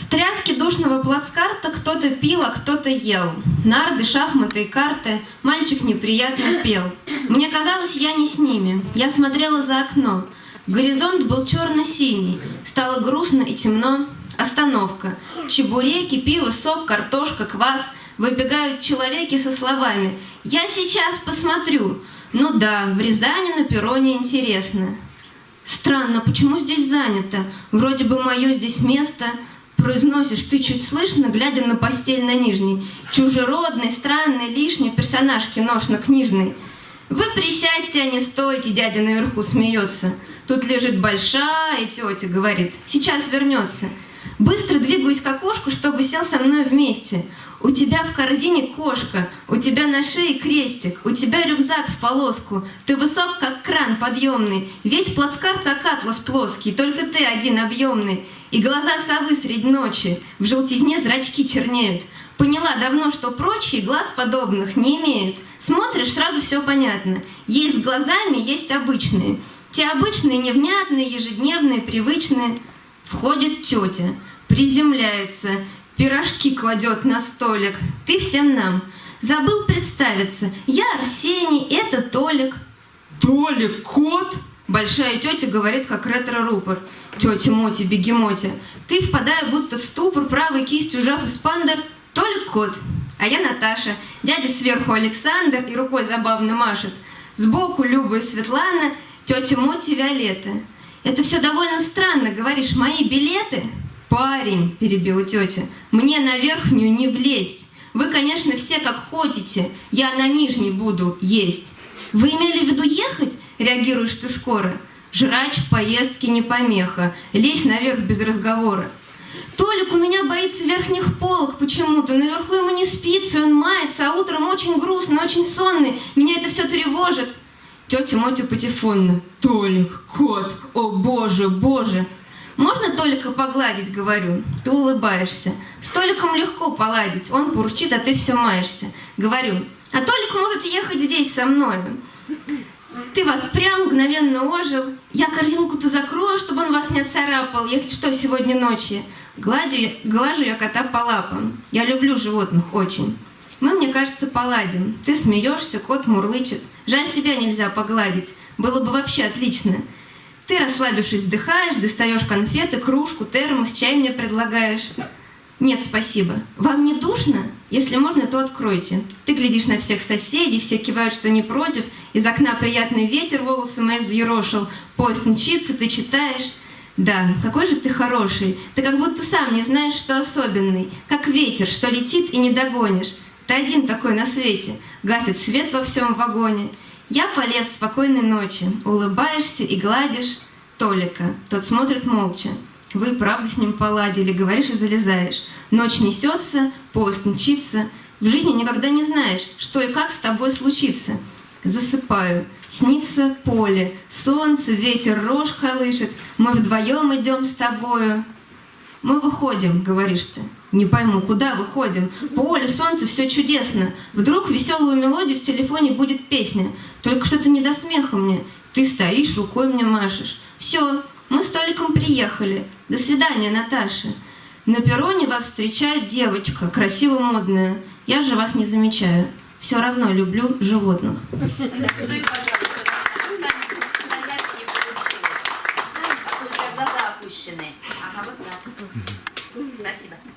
В тряске душного плацкарта кто-то пил, а кто-то ел. Нарды, шахматы и карты мальчик неприятно пел. Мне казалось, я не с ними. Я смотрела за окно. Горизонт был черно-синий. Стало грустно и темно. Остановка. Чебуреки, пиво, сок, картошка, квас. Выбегают человеки со словами «Я сейчас посмотрю». Ну да, в Рязани на перроне интересно. Странно, почему здесь занято? Вроде бы мое здесь место. Произносишь ты чуть слышно, глядя на постель на нижней. Чужеродный, странный, лишний персонаж киношно-книжный. Вы присядьте, а не стойте, дядя наверху смеется. Тут лежит большая тетя, говорит, сейчас вернется. Быстро двигаюсь к окошку, чтобы сел со мной вместе. У тебя в корзине кошка, у тебя на шее крестик, у тебя рюкзак в полоску. Ты высок, как кран подъемный, весь плацкарт, как атлас плоский, только ты один объемный. И глаза совы средь ночи, в желтизне зрачки чернеют. Поняла давно, что прочие глаз подобных не имеют. Смотришь, сразу все понятно. Есть с глазами, есть обычные. Те обычные, невнятные, ежедневные, привычные. Входит тетя, приземляется, пирожки кладет на столик. Ты всем нам. Забыл представиться. Я Арсений, это Толик. Толик, кот? Большая тетя говорит, как ретро-рупор. Тетя Моти, бегемоти. Ты, впадая будто в ступор, правой кистью жав эспандер, Толик кот. А я Наташа. Дядя сверху Александр и рукой забавно машет. Сбоку Люба и Светлана, тетя Моти Виолетта. Это все довольно странно, говоришь, мои билеты? Парень, перебила тетя, мне на верхнюю не влезть. Вы, конечно, все как хотите, я на нижней буду есть. Вы имели в виду ехать? Реагируешь ты скоро. Жрач в поездке не помеха, лезь наверх без разговора. Толик у меня боится верхних полок почему-то, наверху ему не спится, он мается, а утром очень грустно, очень сонный, меня это все тревожит. Тетя Мотя патефонно. Толик, кот, о боже, боже. Можно Толика погладить, говорю. Ты улыбаешься. С Толиком легко поладить. Он бурчит, а ты все маешься. Говорю, а Толик может ехать здесь со мною. Ты воспрял, мгновенно ожил. Я корзинку-то закрою, чтобы он вас не отцарапал, если что, сегодня ночью. Гладю, глажу я кота по лапам. Я люблю животных очень. Мы, мне кажется, поладим. Ты смеешься, кот мурлычет. Жаль, тебя нельзя погладить. Было бы вообще отлично. Ты, расслабившись, вдыхаешь, достаешь конфеты, кружку, термос, чай мне предлагаешь. Нет, спасибо. Вам не душно? Если можно, то откройте. Ты глядишь на всех соседей, все кивают, что не против. Из окна приятный ветер волосы мои взъерошил. Поезд мчится, ты читаешь. Да, какой же ты хороший. Ты как будто сам не знаешь, что особенный. Как ветер, что летит и не догонишь. Ты один такой на свете. Гасит свет во всем вагоне. Я полез спокойной ночи. Улыбаешься и гладишь Толика. Тот смотрит молча. Вы правда с ним поладили, говоришь и залезаешь. Ночь несется, поезд мчится. В жизни никогда не знаешь, что и как с тобой случится. Засыпаю. Снится поле, солнце, ветер рожь колышет. Мы вдвоем идем с тобою. Мы выходим, говоришь ты. Не пойму, куда выходим? Поле, солнце, все чудесно. Вдруг веселую мелодию в телефоне будет песня. Только что-то не до смеха мне. Ты стоишь, рукой мне машешь. Все, мы с Толиком приехали. До свидания, Наташа. На перроне вас встречает девочка, красиво модная. Я же вас не замечаю. Все равно люблю животных. Merci beaucoup.